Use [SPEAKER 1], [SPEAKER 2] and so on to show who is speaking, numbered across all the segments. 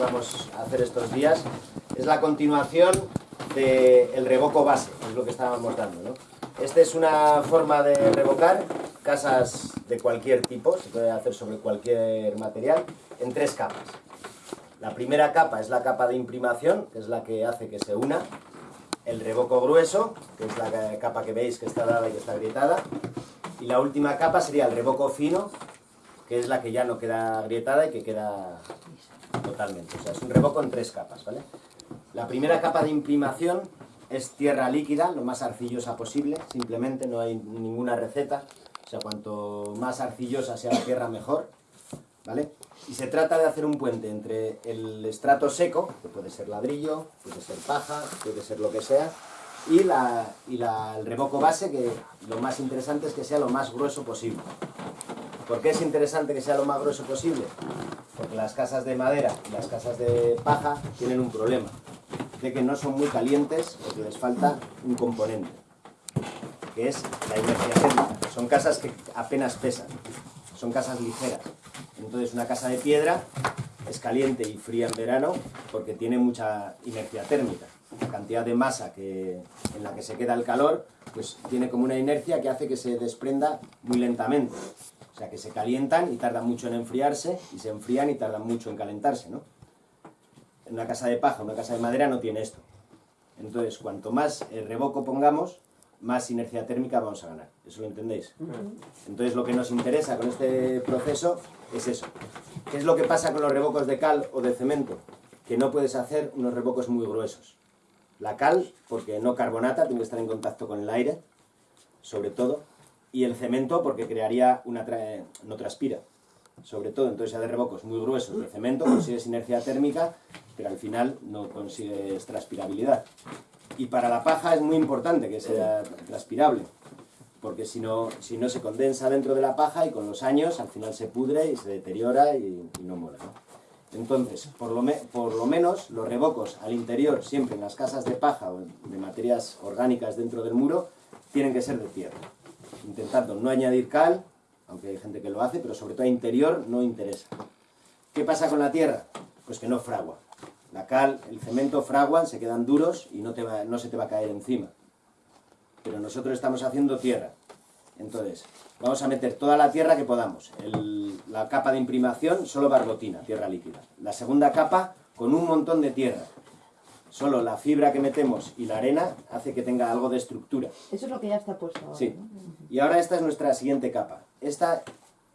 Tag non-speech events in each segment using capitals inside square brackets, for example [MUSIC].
[SPEAKER 1] de que íbamos a hacer estos días, es la continuación del revoco base, es lo que estábamos dando. ¿no? Esta es una forma de revocar casas de cualquier tipo, se puede hacer sobre cualquier material, en tres capas. La primera capa es la capa de imprimación, que es la que hace que se una. El revoco grueso, que es la capa que veis que está dada y que está agrietada. Y la última capa sería el revoco fino, que es la que ya no queda agrietada y que queda totalmente. O sea, es un revoco en tres capas, ¿vale? La primera capa de imprimación es tierra líquida, lo más arcillosa posible, simplemente no hay ninguna receta. O sea, cuanto más arcillosa sea la tierra, mejor. ¿Vale? Y se trata de hacer un puente entre el estrato seco, que puede ser ladrillo, puede ser paja, puede ser lo que sea, y, la, y el revoco base, que lo más interesante es que sea lo más grueso posible. ¿Por qué es interesante que sea lo más grueso posible? Porque las casas de madera y las casas de paja tienen un problema, de que no son muy calientes porque les falta un componente, que es la inercia térmica. Son casas que apenas pesan, son casas ligeras. Entonces una casa de piedra es caliente y fría en verano porque tiene mucha inercia térmica. La cantidad de masa que, en la que se queda el calor, pues tiene como una inercia que hace que se desprenda muy lentamente. O sea, que se calientan y tardan mucho en enfriarse, y se enfrían y tardan mucho en calentarse, ¿no? En una casa de paja, una casa de madera no tiene esto. Entonces, cuanto más el revoco pongamos, más inercia térmica vamos a ganar. ¿Eso lo entendéis? Entonces lo que nos interesa con este proceso es eso. ¿Qué es lo que pasa con los revocos de cal o de cemento? Que no puedes hacer unos revocos muy gruesos. La cal, porque no carbonata, tiene que estar en contacto con el aire, sobre todo. Y el cemento, porque crearía una... no transpira, sobre todo. Entonces, ya de revocos muy gruesos de cemento, consigues inercia térmica, pero al final no consigues transpirabilidad. Y para la paja es muy importante que sea transpirable, porque si no, si no se condensa dentro de la paja y con los años al final se pudre y se deteriora y, no mola. Entonces, por lo, menos los revocos al interior, siempre en las casas de paja o de materias orgánicas dentro del muro, tienen que ser de tierra. Intentando no añadir cal, aunque hay gente que lo hace, pero sobre todo interior no interesa. ¿Qué pasa con la tierra? Pues que no fragua. La cal, el cemento fraguan, se quedan duros y no, te no se te va a caer encima. Pero nosotros estamos haciendo tierra. Entonces, vamos a meter toda la tierra que podamos. la capa de imprimación, solo barbotina, tierra líquida. La segunda capa, con un montón de tierra. Solo la fibra que metemos y la arena hace que tenga algo de estructura.
[SPEAKER 2] Eso es lo que ya está puesto ahora,
[SPEAKER 1] Sí. Y ahora esta es nuestra siguiente capa. Esta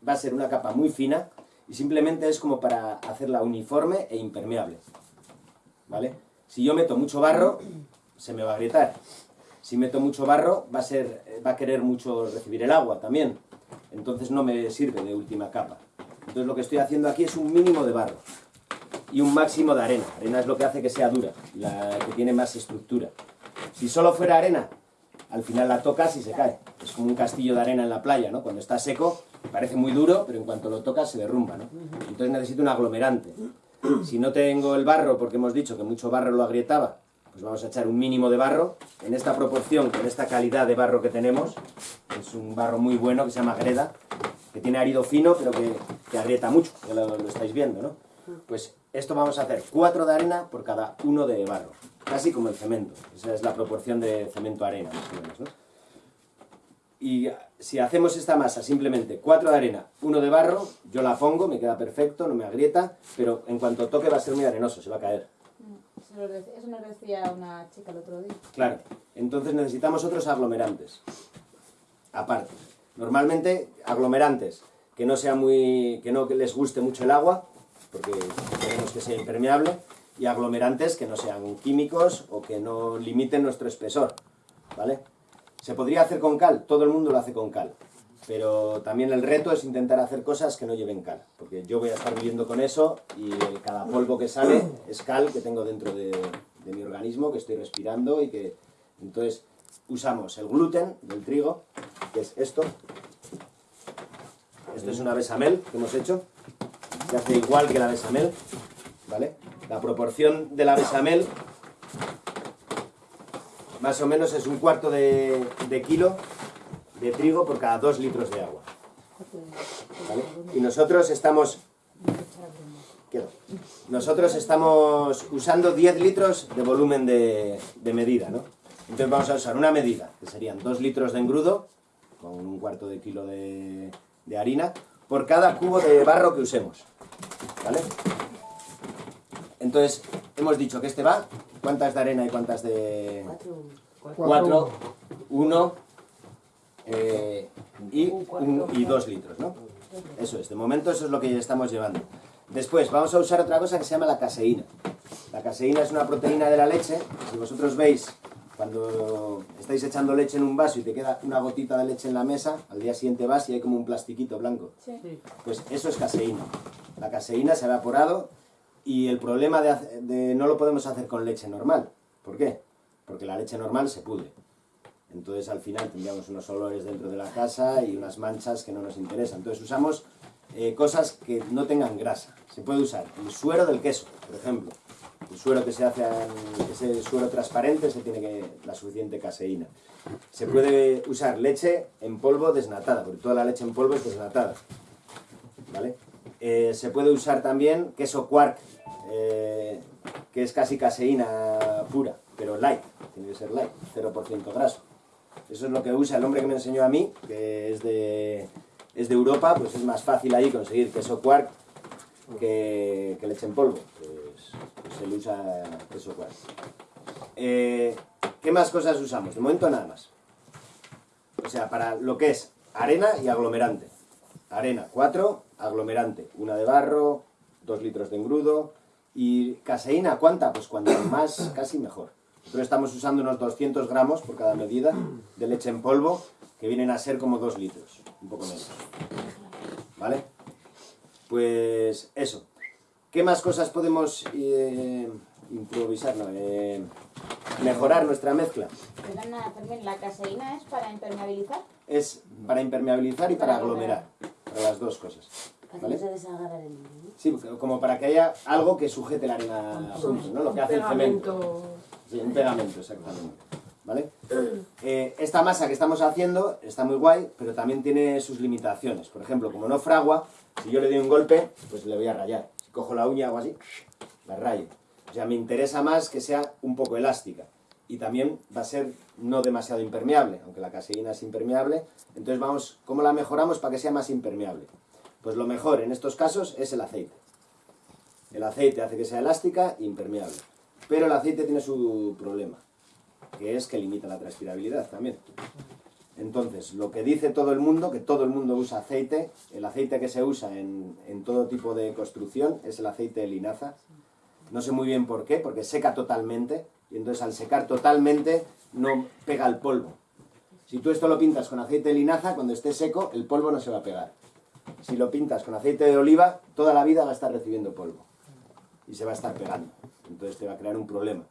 [SPEAKER 1] va a ser una capa muy fina y simplemente es como para hacerla uniforme e impermeable. ¿vale? Si yo meto mucho barro, se me va a agrietar. Si meto mucho barro, va a, ser, va a querer mucho recibir el agua también. Entonces no me sirve de última capa. Entonces lo que estoy haciendo aquí es un mínimo de barro y un máximo de arena. Arena es lo que hace que sea dura, la que tiene más estructura. Si solo fuera arena, al final la tocas y se cae. Es como un castillo de arena en la playa, ¿no? Cuando está seco, parece muy duro, pero en cuanto lo tocas se derrumba, ¿no? Entonces necesito un aglomerante. Si no tengo el barro, porque hemos dicho que mucho barro lo agrietaba, pues vamos a echar un mínimo de barro. En esta proporción, con esta calidad de barro que tenemos, es un barro muy bueno que se llama greda, que tiene árido fino, pero que, que agrieta mucho, ya lo, estáis viendo, ¿no? Pues esto vamos a hacer cuatro de arena por cada uno de barro, casi como el cemento. Esa es la proporción de cemento-arena, ¿no? Y si hacemos esta masa simplemente 4 de arena, 1 de barro, yo la pongo, me queda perfecto, no me agrieta, pero en cuanto toque va a ser muy arenoso, se va a caer.
[SPEAKER 2] Eso nos decía una chica el otro día.
[SPEAKER 1] Claro, entonces necesitamos otros aglomerantes, aparte. Normalmente aglomerantes que no sea muy, que no les guste mucho el agua, porque queremos que sea impermeable, y aglomerantes que no sean químicos o que no limiten nuestro espesor, ¿vale? ¿Se podría hacer con cal? Todo el mundo lo hace con cal. Pero también el reto es intentar hacer cosas que no lleven cal. Porque yo voy a estar viviendo con eso y cada polvo que sale es cal que tengo dentro de, mi organismo, que estoy respirando y que... Entonces usamos el gluten del trigo, que es esto. Esto es una besamel que hemos hecho. Se hace igual que la besamel, ¿vale? La proporción de la besamel más o menos es un cuarto de, kilo de trigo por cada dos litros de agua. Y nosotros estamos Quedo. Nosotros estamos usando 10 litros de volumen de, de medida, ¿no? Entonces vamos a usar una medida, que serían 2 litros de engrudo, con un cuarto de kilo de, de harina, por cada cubo de barro que usemos, ¿vale? Entonces, hemos dicho que este va, ¿cuántas de arena y cuántas de...? 4, 1 eh, y, un- y 2 litros, ¿no? Eso es, de momento eso es lo que ya estamos llevando. Después vamos a usar otra cosa que se llama la caseína. La caseína es una proteína de la leche. Si vosotros veis, cuando estáis echando leche en un vaso y te queda una gotita de leche en la mesa, al día siguiente vas y hay como un plastiquito blanco.
[SPEAKER 2] Sí.
[SPEAKER 1] Pues eso es caseína. La caseína se ha evaporado y el problema de no lo podemos hacer con leche normal. ¿Por qué? Porque la leche normal se pudre. Entonces al final tendríamos unos olores dentro de la casa y unas manchas que no nos interesan. Entonces usamos eh, cosas que no tengan grasa. Se puede usar el suero del queso, por ejemplo. El suero que se hace, ese suero transparente, se tiene que la suficiente caseína. Se puede usar leche en polvo desnatada, porque toda la leche en polvo es desnatada. ¿Vale? Eh, se puede usar también queso quark, eh, que es casi caseína pura, pero light, tiene que ser light, 0% graso. Eso es lo que usa el hombre que me enseñó a mí, que es de, es de Europa, pues es más fácil ahí conseguir queso quark que, que leche en polvo. Pues, pues él usa queso quark. Eh, ¿Qué más cosas usamos? De momento nada más. O sea, para lo que es arena y aglomerante. Arena 4, aglomerante, una de barro, 2 litros de engrudo. Y caseína, ¿cuánta? Pues cuanto más, casi mejor. Nosotros estamos usando unos 200 gramos por cada medida de leche en polvo, que vienen a ser como 2 litros, un poco menos. ¿Vale? Pues eso. ¿Qué más cosas podemos eh, improvisar? No, eh, mejorar nuestra mezcla.
[SPEAKER 2] Perdona, ¿la caseína es para impermeabilizar?
[SPEAKER 1] Es para impermeabilizar y para
[SPEAKER 2] Para
[SPEAKER 1] aglomerar. Para las dos cosas.
[SPEAKER 3] Para que
[SPEAKER 1] ¿Vale? Sí, como para que haya algo que sujete la arena junto, ¿no? Lo que hace el cemento. Sí, un pegamento, exactamente. ¿Vale? Eh, esta masa que estamos haciendo está muy guay, pero también tiene sus limitaciones. Por ejemplo, como no fragua, si yo le doy un golpe, pues le voy a rayar. Si cojo la uña o así, la rayo. O sea, me interesa más que sea un poco elástica. Y también va a ser no demasiado impermeable, aunque la caseína es impermeable. Entonces vamos, ¿cómo la mejoramos para que sea más impermeable? Pues lo mejor en estos casos es el aceite. El aceite hace que sea elástica e impermeable. Pero el aceite tiene su problema, que es que limita la transpirabilidad también. Entonces, lo que dice todo el mundo, que todo el mundo usa aceite, el aceite que se usa en, en todo tipo de construcción es el aceite de linaza. No sé muy bien por qué, porque seca totalmente, y entonces al secar totalmente no pega el polvo. Si tú esto lo pintas con aceite de linaza, cuando esté seco, el polvo no se va a pegar. Si lo pintas con aceite de oliva, toda la vida va a estar recibiendo polvo y se va a estar pegando. Entonces te va a crear un problema.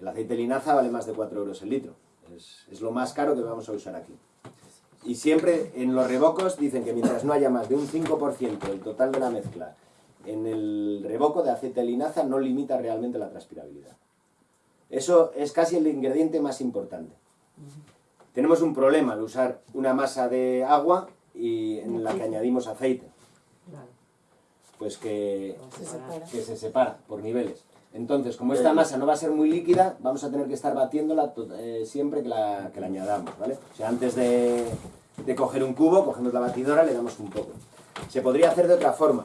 [SPEAKER 1] El aceite linaza vale más de 4 euros el litro. Es, es lo más caro que vamos a usar aquí. Y siempre en los revocos dicen que mientras no haya más de un 5% del total de la mezcla en el revoco de aceite linaza no limita realmente la transpirabilidad. Eso es casi el ingrediente más importante. Tenemos un problema al usar una masa de agua y en la que añadimos aceite. Pues que
[SPEAKER 2] Se separa.
[SPEAKER 1] que se separa por niveles. Entonces, como esta masa no va a ser muy líquida, vamos a tener que estar batiéndola to- eh, siempre que la, que la añadamos, ¿vale? O sea, antes de, de coger un cubo, cogemos la batidora, le damos un poco. Se podría hacer de otra forma,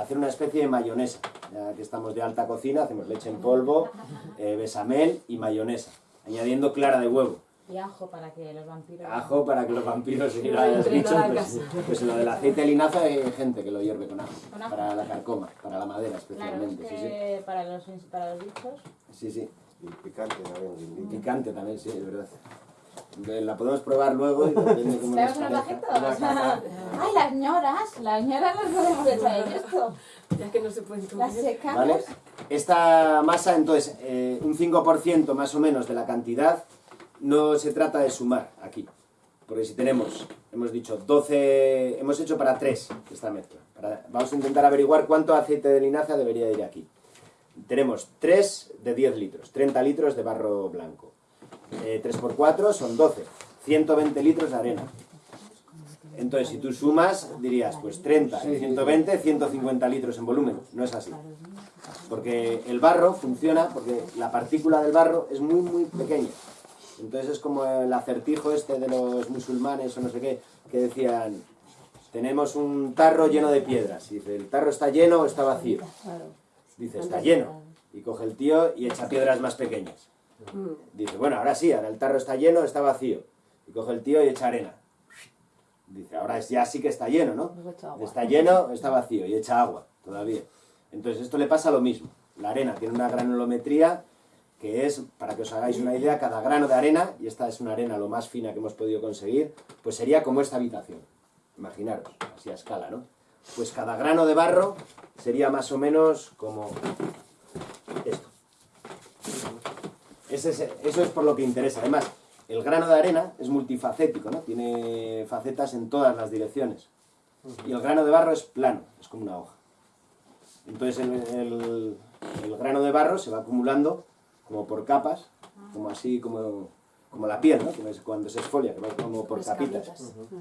[SPEAKER 1] hacer una especie de mayonesa. Ya que estamos de alta cocina, hacemos leche en polvo, eh, besamel y mayonesa, añadiendo clara de huevo.
[SPEAKER 2] Y ajo para que los vampiros...
[SPEAKER 1] Ajo para que los vampiros y
[SPEAKER 4] No
[SPEAKER 1] los bichos,
[SPEAKER 4] la
[SPEAKER 1] pues, pues lo del aceite de linaza hay gente que lo hierve con ajo,
[SPEAKER 2] ¿Con ajo?
[SPEAKER 1] para la carcoma, para la madera
[SPEAKER 2] Claro, es
[SPEAKER 1] especialmente. sí, sí.
[SPEAKER 2] que para los, para los bichos...
[SPEAKER 1] Sí, sí.
[SPEAKER 5] Y picante también,
[SPEAKER 1] Y picante también, sí, es verdad. La podemos probar luego y depende cómo nos
[SPEAKER 2] ¿Tenemos unos
[SPEAKER 1] parezca.
[SPEAKER 2] bajitos? [LAUGHS] ¡Ay, las ñoras! Las ñoras las podemos echar en esto.
[SPEAKER 4] Ya que no se pueden
[SPEAKER 2] Las
[SPEAKER 4] comer.
[SPEAKER 2] secamos.
[SPEAKER 1] ¿Vale? Esta masa, entonces, eh, un 5% más o menos de la cantidad, no se trata de sumar aquí. Porque si tenemos, hemos dicho 12, hemos hecho para 3 esta mezcla. Para- vamos a intentar averiguar cuánto aceite de linaza debería ir aquí. Tenemos 3 de 10 litros, 30 litros de barro blanco. Eh, 3 por 4 son 12, 120 litros de arena. Entonces, si tú sumas, dirías, pues 30 y 120, 150 litros en volumen. No es así. Porque el barro funciona, porque la partícula del barro es muy, muy pequeña. Entonces es como el acertijo este de los musulmanes o no sé qué, que decían, tenemos un tarro lleno de piedras. Y dice, ¿el tarro está lleno o está vacío? Dice, está lleno. Y coge el tío y echa piedras más pequeñas. Dice, bueno, ahora sí, ahora el tarro está lleno o está vacío. Y coge el tío y echa arena. Dice, ahora ya sí que está lleno, ¿no? Está lleno, está vacío y echa agua todavía. Entonces esto le pasa lo mismo. La arena tiene una granulometría que es, para que os hagáis una idea, cada grano de arena, y esta es una arena lo más fina que hemos podido conseguir, pues sería como esta habitación. Imaginaros, así a escala, ¿no? Pues cada grano de barro sería más o menos como esto. eso es por lo que interesa. Además, el grano de arena es multifacético, ¿no? Tiene facetas en todas las direcciones. Y el grano de barro es plano, es como una hoja. Entonces el, grano de barro se va acumulando como por capas, como así, como, como la piel, ¿no? cuando se esfolia, que va como por capitas,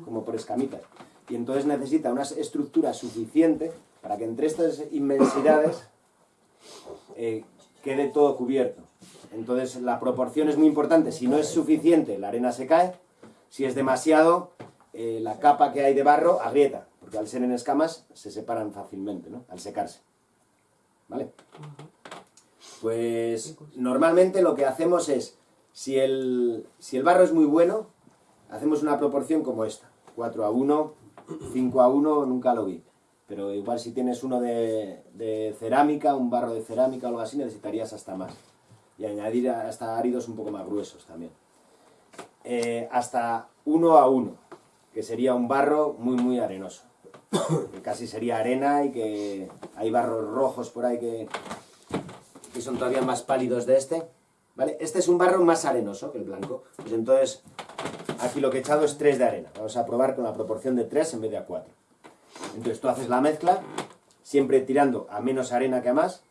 [SPEAKER 1] como por escamitas. Y entonces necesita una estructura suficiente para que entre estas inmensidades eh, quede todo cubierto. Entonces la proporción es muy importante. Si no es suficiente, la arena se cae. Si es demasiado, eh, la capa que hay de barro agrieta, porque al ser en escamas se separan fácilmente, ¿no? Al secarse. ¿Vale? Pues normalmente lo que hacemos es, si el, si el barro es muy bueno, hacemos una proporción como esta. 4 a 1, 5 a 1, nunca lo vi. Pero igual si tienes uno de, cerámica, un barro de cerámica o algo así, necesitarías hasta más y añadir hasta áridos un poco más gruesos también. Eh, hasta 1 a 1, que sería un barro muy muy arenoso. [COUGHS] Que casi sería arena y que hay barros rojos por ahí que, que son todavía más pálidos de este. ¿Vale? Este es un barro más arenoso que el blanco. Pues entonces, aquí lo que he echado es 3 de arena. Vamos a probar con la proporción de 3 en vez de a 4. Entonces tú haces la mezcla, siempre tirando a menos arena que a más,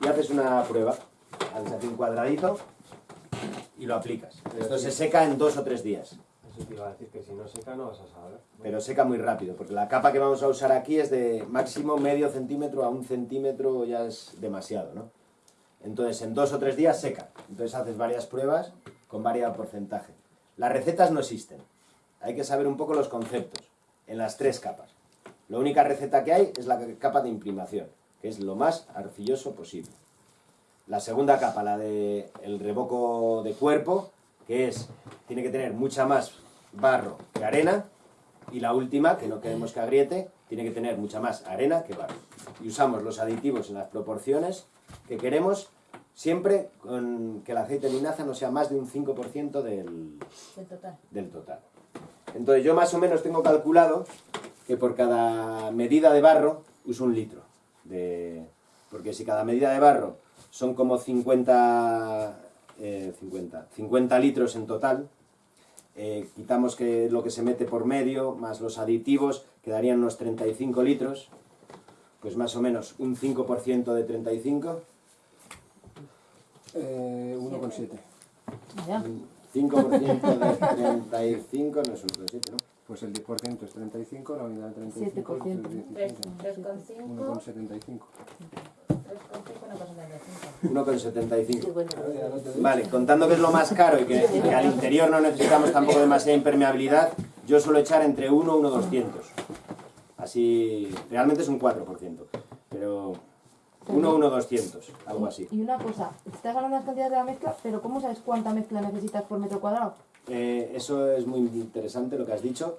[SPEAKER 1] y haces una prueba haces aquí un cuadradito y lo aplicas. Esto se seca en dos o tres días.
[SPEAKER 3] Eso te iba a decir que si no seca no vas a saber.
[SPEAKER 1] Pero seca muy rápido, porque la capa que vamos a usar aquí es de máximo medio centímetro a un centímetro ya es demasiado, ¿no? Entonces en dos o tres días seca. Entonces haces varias pruebas con varios porcentaje. Las recetas no existen. Hay que saber un poco los conceptos en las tres capas. La única receta que hay es la capa de imprimación, que es lo más arcilloso posible. La segunda capa, la de el revoco de cuerpo, que es, tiene que tener mucha más barro que arena. Y la última, que no queremos que agriete, tiene que tener mucha más arena que barro. Y usamos los aditivos en las proporciones que queremos, siempre con que el aceite de linaza no sea más de un 5% del,
[SPEAKER 2] total.
[SPEAKER 1] del total. Entonces yo más o menos tengo calculado que por cada medida de barro uso un litro. De, porque si cada medida de barro son como 50, 50, 50 litros en total. Eh, quitamos que lo que se mete por medio, más los aditivos, quedarían unos 35 litros. Pues más o menos un 5% de 35.
[SPEAKER 3] Eh, 1,7.
[SPEAKER 1] 5% de 35 no es 1,7, ¿no?
[SPEAKER 3] Pues el 10% es 35, la unidad de 35
[SPEAKER 2] es
[SPEAKER 3] 1,75.
[SPEAKER 1] 1,75. Vale, contando que es lo más caro y que, al interior no necesitamos tampoco demasiada impermeabilidad, yo suelo echar entre 1 y 1,200. Así, realmente es un 4%, pero 1 1,200, algo así.
[SPEAKER 4] Y una cosa, estás hablando de las cantidades de la mezcla, pero ¿cómo sabes cuánta mezcla necesitas por metro cuadrado?
[SPEAKER 1] Eh, eso es muy interesante lo que has dicho.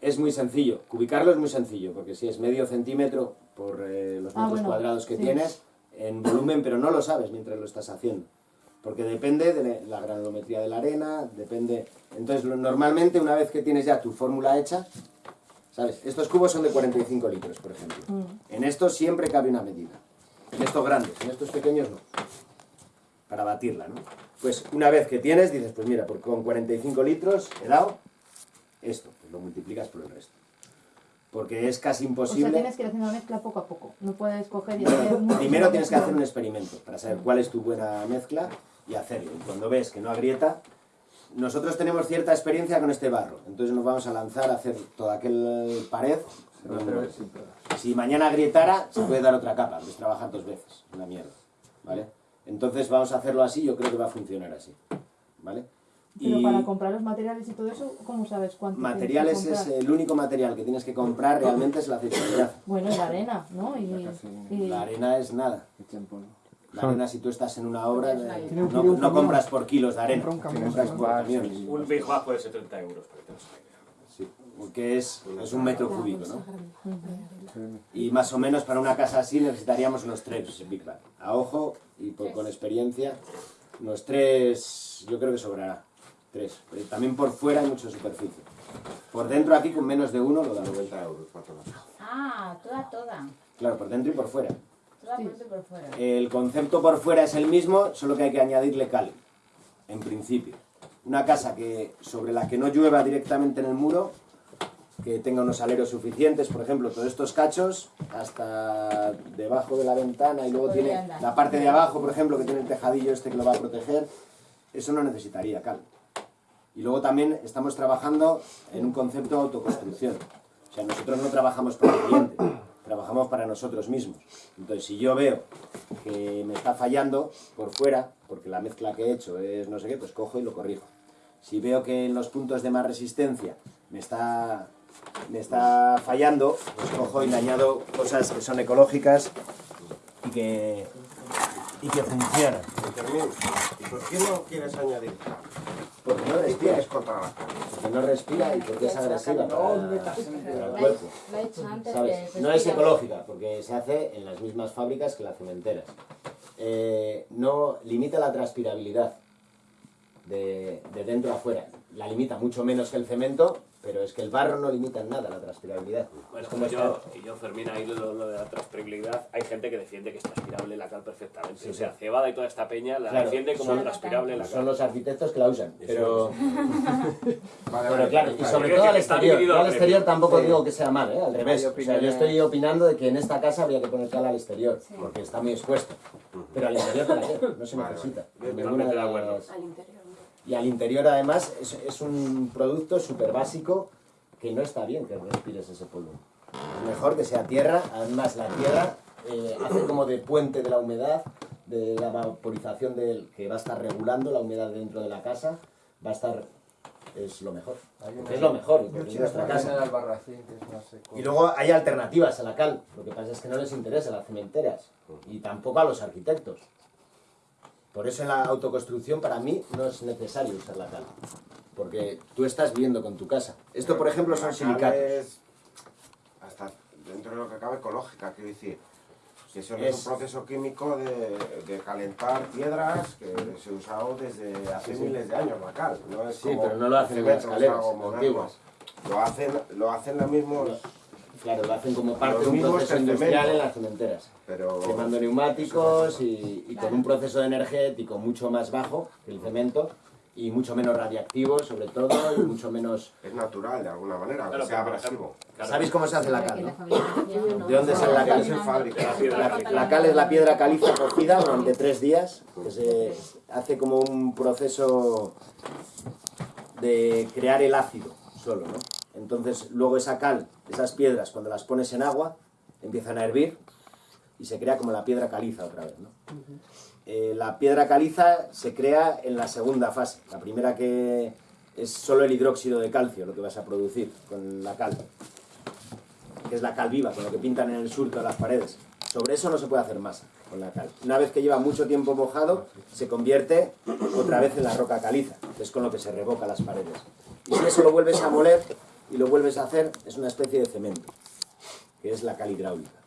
[SPEAKER 1] Es muy sencillo, cubicarlo es muy sencillo, porque si es medio centímetro por eh, los
[SPEAKER 4] Ah,
[SPEAKER 1] metros
[SPEAKER 4] bueno,
[SPEAKER 1] cuadrados que
[SPEAKER 4] sí.
[SPEAKER 1] tienes, en volumen, pero no lo sabes mientras lo estás haciendo. Porque depende de la granulometría de la arena, depende... Entonces, normalmente, una vez que tienes ya tu fórmula hecha, ¿sabes? Estos cubos son de 45 litros, por ejemplo.
[SPEAKER 4] Mm.
[SPEAKER 1] En estos siempre cabe una medida. En estos grandes, en estos pequeños no. Para batirla, ¿no? Pues una vez que tienes, dices, pues mira, por- con 45 litros he dado esto, pues lo multiplicas por el resto. Porque es casi
[SPEAKER 4] O sea,
[SPEAKER 1] imposible...
[SPEAKER 4] tienes que ir haciendo la mezcla poco a poco. No puedes coger y hacer [COUGHS]
[SPEAKER 1] Primero tienes que hacer un experimento para saber cuál es tu buena mezcla y hacerlo. Y cuando ves que no agrieta, nosotros tenemos cierta experiencia con este barro, entonces nos vamos a lanzar a hacer toda aquel pared.
[SPEAKER 3] Se va a hacer sin pegas.
[SPEAKER 1] Si mañana agrietara, se puede dar otra capa, es trabajar dos veces, una mierda, ¿vale? Entonces vamos a hacerlo así, yo creo que va a funcionar así, ¿vale?
[SPEAKER 4] Pero para comprar los materiales y todo eso, ¿cómo sabes cuánto
[SPEAKER 1] materiales es el único material que tienes que comprar realmente es la aceitabilidad.
[SPEAKER 4] Bueno, y la arena, ¿no? Y,
[SPEAKER 3] Casi.
[SPEAKER 4] y-
[SPEAKER 1] La arena es nada.
[SPEAKER 3] Echa en polvo.
[SPEAKER 1] La arena, si tú estás en una obra, eh, no, compras por kilos de arena, compras por camiones.
[SPEAKER 6] Un Big puede ser 30 euros, para que te.
[SPEAKER 1] Sí, porque es, es un metro cúbico, ¿no? Y más o menos para una casa así necesitaríamos unos tres Big Bang. A ojo y por- con experiencia, unos tres, yo creo que sobrará. Tres. Pero también por fuera hay mucha superficie. Por dentro aquí con menos de uno lo da 90 euros.
[SPEAKER 2] Ah, toda, toda.
[SPEAKER 1] Claro, por dentro y por fuera. El concepto por fuera es el mismo, solo que hay que añadirle cal, en principio. Una casa que, sobre la que no llueva directamente en el muro, que tenga unos aleros suficientes, por ejemplo, todos estos cachos hasta debajo de la ventana y luego tiene
[SPEAKER 2] andar.
[SPEAKER 1] la parte de abajo, por ejemplo, que tiene el tejadillo este que lo va a proteger, eso no necesitaría cal. Y luego también estamos trabajando en un concepto de autoconstrucción. O sea, nosotros no trabajamos para el cliente, trabajamos para nosotros mismos. Entonces, si yo veo que me está fallando por fuera, porque la mezcla que he hecho es no sé qué, pues cojo y lo corrijo. Si veo que en los puntos de más resistencia me está, me está fallando, pues cojo y le añado cosas que son ecológicas y que, y que funcionan.
[SPEAKER 7] Fermín, ¿y por qué no quieres añadir?
[SPEAKER 1] Porque no
[SPEAKER 7] ¿Qué
[SPEAKER 1] respira,
[SPEAKER 7] tienes contra la cara?
[SPEAKER 1] porque no respira y porque es agresiva No es ecológica, porque se hace en las mismas fábricas que las cementeras. Eh, no limita la transpirabilidad de, de dentro a afuera. La limita mucho menos que el cemento, pero es que el barro no limita en nada la transpirabilidad.
[SPEAKER 6] Bueno,
[SPEAKER 1] Es como
[SPEAKER 6] yo, y yo, Fermín, ahí lo, lo de la transpirabilidad, hay gente que defiende que es transpirable la cal perfectamente.
[SPEAKER 1] Sí,
[SPEAKER 6] o sea,
[SPEAKER 1] sí.
[SPEAKER 6] Cebada y toda esta peña la
[SPEAKER 1] Claro,
[SPEAKER 6] defiende como
[SPEAKER 1] son-
[SPEAKER 6] transpirable la
[SPEAKER 1] Son
[SPEAKER 6] cal.
[SPEAKER 1] los arquitectos que la usan, pero, [LAUGHS]
[SPEAKER 7] Vale,
[SPEAKER 1] pero
[SPEAKER 7] vale,
[SPEAKER 1] claro, y sobre todo al exterior. Yo al
[SPEAKER 6] al
[SPEAKER 1] exterior tampoco
[SPEAKER 3] Sí.
[SPEAKER 1] digo que sea mal, ¿eh? al revés. O sea, yo estoy opinando de que en esta casa habría que poner cal al exterior, porque está muy expuesto. Pero al interior, ¿para qué? No se
[SPEAKER 7] Vale,
[SPEAKER 1] necesita.
[SPEAKER 7] vale.
[SPEAKER 6] Totalmente de
[SPEAKER 1] de
[SPEAKER 6] acuerdo.
[SPEAKER 1] las- Y al interior, además, es, es un producto súper básico que no está bien que respires ese polvo. Es mejor que sea tierra, además la tierra eh, hace como de puente de la humedad, de la vaporización del, que va a estar regulando la humedad dentro de la casa, va a estar, es lo mejor.
[SPEAKER 3] Una-
[SPEAKER 1] es lo mejor, porque
[SPEAKER 3] Yo
[SPEAKER 1] nuestra casa.
[SPEAKER 3] el albarracín, que es más seco.
[SPEAKER 1] Y luego hay alternativas a la cal, lo que pasa es que no les interesa a las cementeras y tampoco a los arquitectos. Por eso en la autoconstrucción para mí no es necesario usar la cal, porque tú estás viviendo con tu casa. Esto, por ejemplo, son silicatos.
[SPEAKER 7] es hasta dentro de lo que cabe ecológica, quiero decir. Que eso no
[SPEAKER 1] Es-
[SPEAKER 7] es un proceso químico de, de calentar piedras que se ha usado desde hace
[SPEAKER 1] Sí, sí.
[SPEAKER 7] miles de años la cal. No es
[SPEAKER 1] Sí,
[SPEAKER 7] como
[SPEAKER 1] pero no lo hacen en las antiguas.
[SPEAKER 7] Lo hacen, lo hacen los mismos,
[SPEAKER 1] Claro, lo hacen como parte de un proceso industrial en las cementeras.
[SPEAKER 7] pero
[SPEAKER 1] Quemando neumáticos y, y con un proceso energético mucho más bajo que el cemento y mucho menos radiactivo, sobre todo, y [COUGHS] mucho menos...
[SPEAKER 7] es natural de alguna manera, aunque
[SPEAKER 6] Claro,
[SPEAKER 7] sea abrasivo.
[SPEAKER 6] claro,
[SPEAKER 1] ¿Sabéis cómo se hace la cal? no? ¿De dónde sale la cal?
[SPEAKER 7] Es en fábrica.
[SPEAKER 6] la
[SPEAKER 1] la cal es la piedra caliza cocida durante tres días, que se hace como un proceso de crear el ácido solo, ¿no? Entonces, luego esa cal, esas piedras, cuando las pones en agua, empiezan a hervir y se crea como la piedra caliza otra vez, ¿no? Eh, la piedra caliza se crea en la segunda fase. La primera que es solo el hidróxido de calcio lo que vas a producir con la cal que es la cal viva, con lo que pintan en el surco de las paredes. Sobre eso no se puede hacer masa con la cal. Una vez que lleva mucho tiempo mojado, se convierte otra vez en la roca caliza, que es con lo que se revoca las paredes. Y si eso lo vuelves a moler y lo vuelves a hacer, es una especie de cemento, que es la cal hidráulica.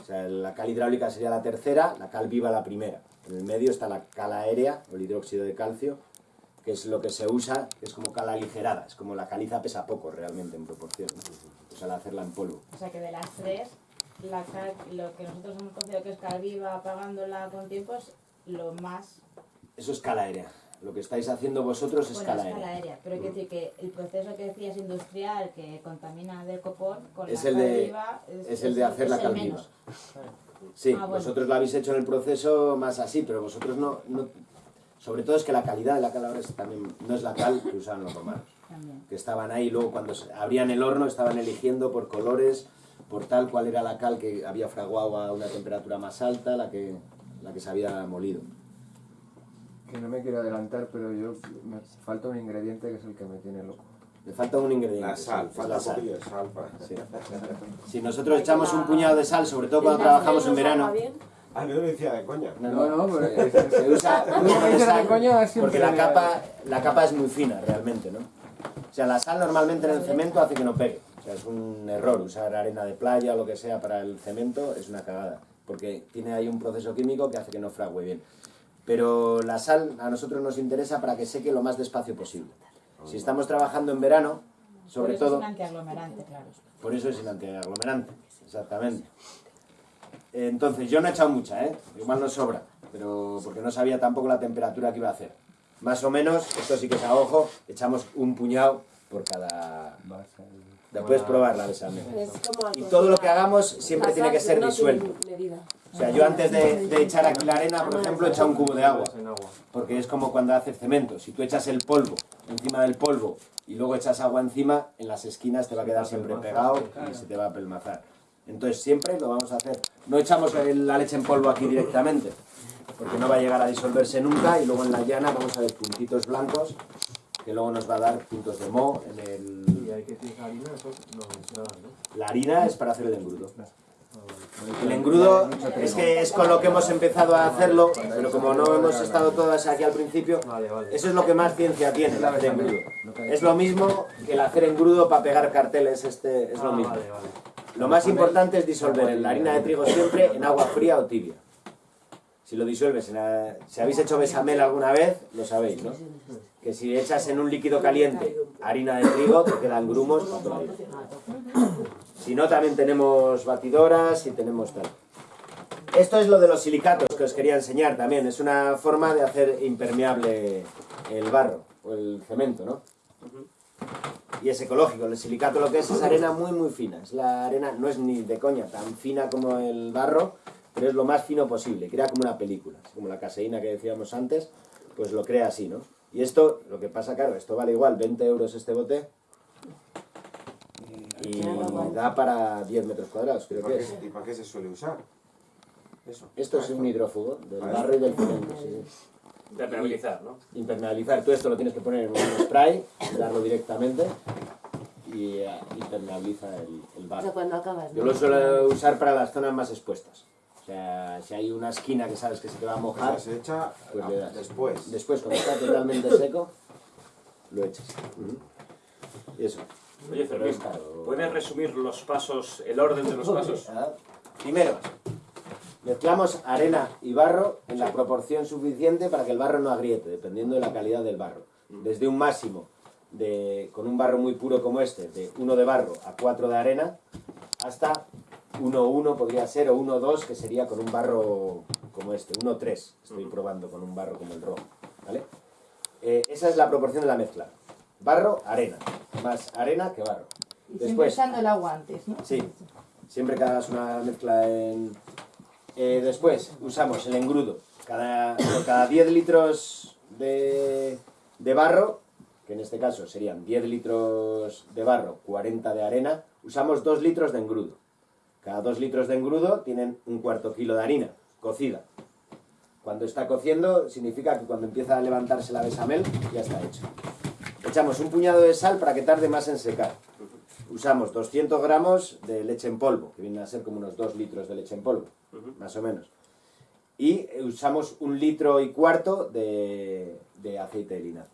[SPEAKER 1] O sea, la cal hidráulica sería la tercera, la cal viva la primera. En el medio está la cal aérea, o el hidróxido de calcio, que es lo que se usa, que es como cal aligerada, es como la caliza pesa poco realmente en proporción, ¿no? pues al hacerla en polvo.
[SPEAKER 2] O sea que de las tres, la cal, lo que nosotros hemos considerado que es cal viva, apagándola con tiempo, es lo más
[SPEAKER 1] Eso es cala aérea. Lo que estáis haciendo vosotros es
[SPEAKER 2] bueno,
[SPEAKER 1] cala
[SPEAKER 2] es cal
[SPEAKER 1] aérea.
[SPEAKER 2] aérea. Pero hay que decir que el proceso que decías industrial que contamina del copón con
[SPEAKER 1] Es
[SPEAKER 2] la
[SPEAKER 1] el de-
[SPEAKER 2] viva
[SPEAKER 1] es el de hacer la
[SPEAKER 2] el
[SPEAKER 1] cal viva.
[SPEAKER 2] menos.
[SPEAKER 1] Sí,
[SPEAKER 2] Ah, bueno.
[SPEAKER 1] vosotros lo habéis hecho en el proceso más así, pero vosotros no, no- Sobre todo es que la calidad de la cal ahora es también, no es la cal que usaban los romanos.
[SPEAKER 2] También.
[SPEAKER 1] Que estaban ahí, luego cuando abrían el horno estaban eligiendo por colores, por tal cuál era la cal que había fraguado a una temperatura más alta, la que, la que se había molido.
[SPEAKER 3] Que no me quiero adelantar, pero yo me falta un ingrediente que es el que me tiene loco.
[SPEAKER 1] Le falta un ingrediente.
[SPEAKER 7] La sal,
[SPEAKER 1] sí,
[SPEAKER 7] falta
[SPEAKER 1] sal.
[SPEAKER 7] poquillo de sal para...
[SPEAKER 1] Sí. [LAUGHS] Si nosotros echamos un puñado de sal, sobre todo cuando trabajamos en verano,
[SPEAKER 7] Ah, no lo decía de coña.
[SPEAKER 1] no,
[SPEAKER 3] No, no, pero
[SPEAKER 1] se usa [LAUGHS] de
[SPEAKER 3] coña
[SPEAKER 1] porque la capa, la capa es muy fina realmente, ¿no? O sea, la sal normalmente en el cemento hace que no pegue. O sea, es un error usar arena de playa o lo que sea para el cemento, es una cagada. Porque tiene ahí un proceso químico que hace que no frague bien. Pero la sal a nosotros nos interesa para que seque lo más despacio posible. Si estamos trabajando en verano, sobre
[SPEAKER 2] Por eso
[SPEAKER 1] todo...
[SPEAKER 2] Es antiaglomerante, claro.
[SPEAKER 1] Por eso es el antiaglomerante, exactamente. Entonces, yo no he echado mucha, ¿eh? Igual no sobra, pero porque no sabía tampoco la temperatura que iba a hacer. Más o menos, esto sí que es a ojo, echamos un puñado por cada...
[SPEAKER 3] Va a ser-
[SPEAKER 1] La puedes probar la
[SPEAKER 5] como
[SPEAKER 1] Y todo lo que hagamos siempre tiene que ser disuelto. O sea, yo antes de, de echar aquí la arena, por ejemplo, he echado un cubo de agua. Porque es como cuando haces cemento. Si tú echas el polvo encima del polvo y luego echas agua encima, en las esquinas te va a quedar siempre pegado y se te va a pelmazar. Entonces siempre lo vamos a hacer. No echamos la leche en polvo aquí directamente, porque no va a llegar a disolverse nunca y luego en la llana vamos a ver puntitos blancos que luego nos va a dar puntos de moho en el...
[SPEAKER 3] Y hay que harina, eso ¿no?
[SPEAKER 1] La harina es para hacer el engrudo. El engrudo es que es con lo que hemos empezado a hacerlo, pero como no hemos estado todas aquí al principio, eso es lo que más ciencia tiene, el hacer engrudo. Es lo mismo que el hacer engrudo para pegar carteles, este es lo
[SPEAKER 3] Ah,
[SPEAKER 1] mismo. Lo más importante es disolver la harina de trigo siempre en agua fría o tibia. Si lo disuelves, en la- si habéis hecho bechamel alguna vez, lo sabéis, ¿no? Que si echas en un líquido caliente harina de trigo, te quedan grumos. Si no, también tenemos batidoras y tenemos tal. Esto es lo de los silicatos que os quería enseñar también. Es una forma de hacer impermeable el barro o el cemento, ¿no? Y es ecológico. El silicato lo que es es arena muy muy fina. Es la arena, no es ni de coña tan fina como el barro, pero es lo más fino posible. Crea como una película. Como la caseína que decíamos antes, pues lo crea así, ¿no? Y esto, lo que pasa, claro, esto vale igual, 20 euros este bote. Y da para 10 metros cuadrados, creo
[SPEAKER 7] ¿Y para
[SPEAKER 1] que es.
[SPEAKER 7] ¿Y para qué se suele usar? Eso.
[SPEAKER 1] Esto es un hidrófugo del barro y del cemento, sí.
[SPEAKER 6] Impermeabilizar, ¿no?
[SPEAKER 1] Impermeabilizar, tú esto lo tienes que poner en un spray, darlo directamente y eh, impermeabiliza el, el
[SPEAKER 5] O sea,
[SPEAKER 1] barro.
[SPEAKER 5] cuando acabas,
[SPEAKER 1] Yo lo suelo usar para las zonas más expuestas. O sea, si hay una esquina que sabes que se te va a
[SPEAKER 7] O sea,
[SPEAKER 1] mojar,
[SPEAKER 7] se echa
[SPEAKER 1] Pues le das.
[SPEAKER 7] después.
[SPEAKER 1] después cuando está totalmente seco, lo echas. Y eso.
[SPEAKER 6] Oye,
[SPEAKER 1] Pero.
[SPEAKER 6] ¿Puedes resumir los pasos, el orden de los pasos?
[SPEAKER 1] Primero, mezclamos arena y barro en la proporción suficiente para que el barro no agriete, dependiendo de la calidad del barro. Desde un máximo de, con un barro muy puro como este, de 1 de barro a 4 de arena, hasta 1,1 podría ser, o 1,2 que sería con un barro como este, 1,3 estoy probando con un barro como el rojo, ¿vale? Eh, esa es la proporción de la mezcla. Barro, arena. Más arena que barro.
[SPEAKER 4] Y siempre echando el agua antes, ¿no?
[SPEAKER 1] Sí, siempre que hagas una mezcla en... Eh, después usamos el engrudo. Cada, por cada 10 litros de, de barro, que en este caso serían 10 litros de barro, 40 de arena, usamos 2 litros de engrudo. Cada 2 litros de engrudo tienen un cuarto kilo de harina, cocida. Cuando está cociendo significa que cuando empieza a levantarse la besamel ya está hecho. Echamos un puñado de sal para que tarde más en secar. Usamos 200 gramos de leche en polvo, que viene a ser como unos 2 litros de leche en polvo, más o menos. Y usamos un litro y cuarto de, de aceite de linaza.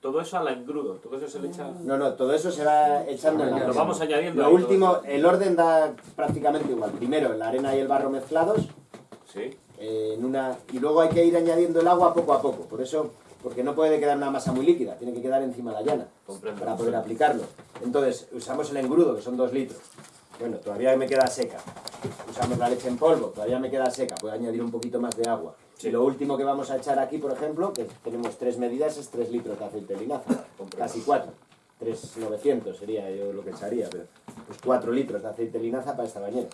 [SPEAKER 6] Todo eso al engrudo, todo eso se le echa...
[SPEAKER 1] No, no, todo eso se va echando en la
[SPEAKER 6] Lo vamos añadiendo
[SPEAKER 1] Lo último, el orden da prácticamente igual. Primero la arena y el barro mezclados,
[SPEAKER 6] Sí.
[SPEAKER 1] eh, en una, y luego hay que ir añadiendo el agua poco a poco. Por eso, porque no puede quedar una masa muy líquida, tiene que quedar encima de la llana
[SPEAKER 6] Comprendo.
[SPEAKER 1] para poder aplicarlo. Entonces, usamos el engrudo, que son dos litros. Bueno, todavía me queda seca. Usamos la leche en polvo, todavía me queda seca. Puedo añadir un poquito más de agua.
[SPEAKER 6] Sí.
[SPEAKER 1] Y lo último que vamos a echar aquí, por ejemplo, que tenemos tres medidas, es tres litros de aceite de linaza. Casi cuatro. 3,900 sería yo lo que echaría, pero pues 4 litros de aceite de linaza para esta bañera.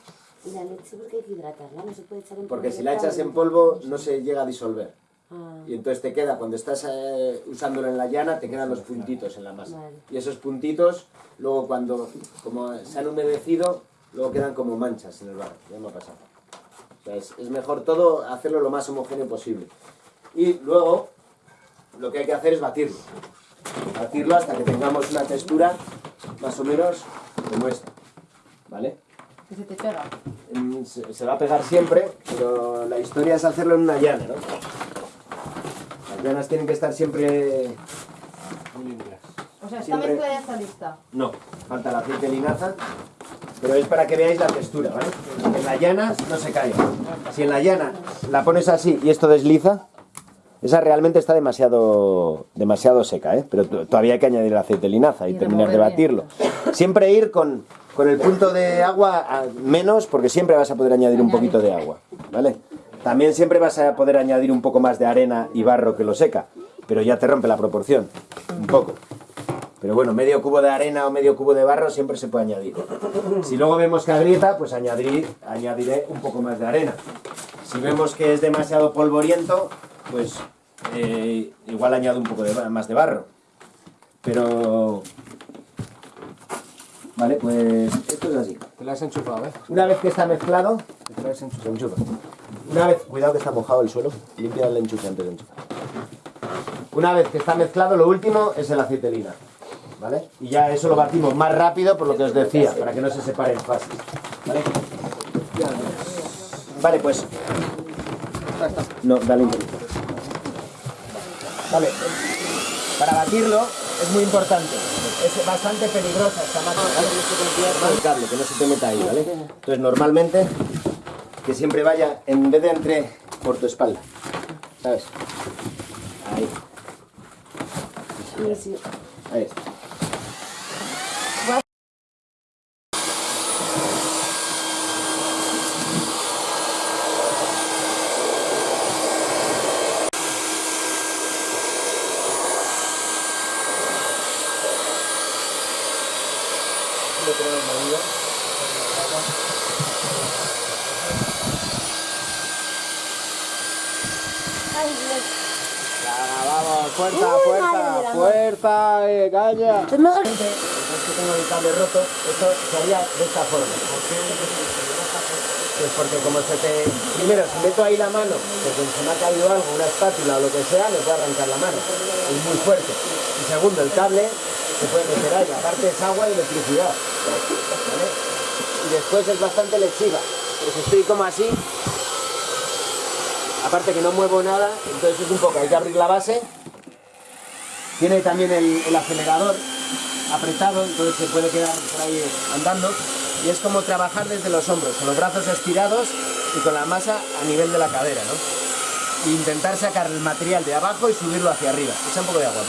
[SPEAKER 5] Y la leche, porque hay que hidratarla, no se puede echar en
[SPEAKER 1] Porque
[SPEAKER 5] polvo
[SPEAKER 1] si la echas en polvo no se llega a disolver.
[SPEAKER 4] Ah,
[SPEAKER 1] Y entonces te queda, cuando estás eh, usándolo en la llana, te quedan los puntitos en la masa.
[SPEAKER 4] Vale.
[SPEAKER 1] Y esos puntitos, luego cuando como se han humedecido, luego quedan como manchas en el barro. Ya me ha pasado. O sea, es, es mejor todo hacerlo lo más homogéneo posible. Y luego, lo que hay que hacer es batirlo. Batirlo hasta que tengamos una textura más o menos como esta. ¿Vale?
[SPEAKER 4] que se te pega.
[SPEAKER 1] Mm, Se, se va a pegar siempre, pero la historia es hacerlo en una llana, ¿no? Las llanas tienen que estar siempre muy limpias.
[SPEAKER 4] O sea, esta mezcla ya está lista.
[SPEAKER 1] No, falta el aceite de linaza, pero es para que veáis la textura, ¿vale? En la llana no se cae. Si en la llana la pones así y esto desliza, esa realmente está demasiado, demasiado seca, ¿eh? Pero todavía hay que añadir el aceite de linaza y,
[SPEAKER 4] Y
[SPEAKER 1] terminar de batirlo. Siempre ir con, con el punto de agua a menos, porque siempre vas a poder añadir un poquito de agua, ¿vale? También siempre vas a poder añadir un poco más de arena y barro que lo seca, pero ya te rompe la proporción, un poco. Pero bueno, medio cubo de arena o medio cubo de barro siempre se puede añadir. Si luego vemos que agrieta, pues añadiré, un poco más de arena. Si vemos que es demasiado polvoriento, pues eh, igual añado un poco más de barro. Pero... Vale, pues esto es así.
[SPEAKER 3] Te la has enchufado, ¿eh?
[SPEAKER 1] Una vez que está mezclado,
[SPEAKER 3] Te la has enchufado.
[SPEAKER 1] se enchufa. Una vez, cuidado que está mojado el suelo, limpia el enchufe antes de enchufar. Una vez que está mezclado, lo último es el aceite de linaza, ¿vale? Y ya eso lo batimos más rápido por lo que os decía, para que no se separen fácil, ¿vale? Vale, pues... No, dale un poquito. Vale, para batirlo es muy importante. Es bastante peligrosa esta máquina, ¿vale? Toma el cable, que no se te meta ahí, ¿vale? Entonces, normalmente, que siempre vaya, en vez de entre por tu espalda, ¿sabes? Ahí. Ahí está. Lo tenemos medido.
[SPEAKER 3] vamos, fuerza, fuerza, fuerza, eh, caña.
[SPEAKER 1] Es que tengo el cable roto, esto se haría de esta forma. Pues porque como se te... Primero, si meto ahí la mano, porque se me ha caído algo, una espátula o lo que sea, me puede arrancar la mano. Es muy fuerte. Y segundo, el cable se puede meter ahí. Aparte es agua y electricidad. Y después es bastante lechiva. Pues estoy como así. Aparte que no muevo nada, entonces es un poco, hay que abrir la base tiene también el acelerador apretado, entonces se puede quedar por ahí andando. Y es como trabajar desde los hombros, con los brazos estirados y con la masa a nivel de la cadera, ¿no? E intentar sacar el material de abajo y subirlo hacia arriba. Echa un poco de agua.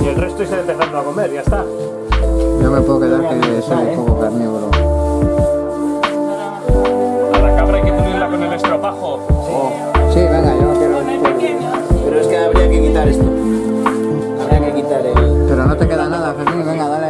[SPEAKER 4] Y el resto estoy
[SPEAKER 1] empezando a comer, ya está. Yo me puedo quedar que soy un
[SPEAKER 3] poco eh. carnívoro. A la cabra hay que ponerla con el estropajo. Oh. Sí, venga, yo no quiero...
[SPEAKER 8] Pero es que habría que quitar esto. Habría que quitar el... Pero no te queda nada, Fermín, venga, dale.